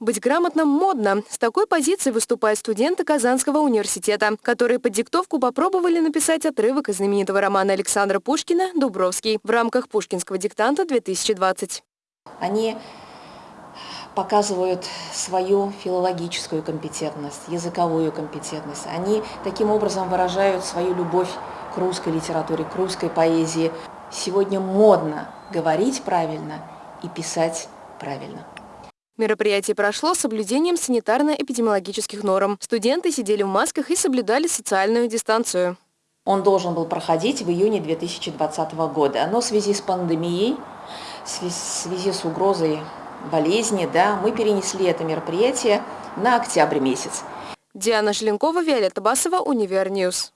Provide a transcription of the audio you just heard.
Быть грамотным модно. С такой позиции выступают студенты Казанского университета, которые под диктовку попробовали написать отрывок из знаменитого романа Александра Пушкина «Дубровский» в рамках Пушкинского диктанта-2020. Они показывают свою филологическую компетентность, языковую компетентность. Они таким образом выражают свою любовь к русской литературе, к русской поэзии. Сегодня модно говорить правильно и писать правильно. Мероприятие прошло с соблюдением санитарно-эпидемиологических норм. Студенты сидели в масках и соблюдали социальную дистанцию. Он должен был проходить в июне 2020 года, но в связи с пандемией, в связи с угрозой болезни, да, мы перенесли это мероприятие на октябрь месяц. Диана Желенкова, Виолетта Басова, Univer News.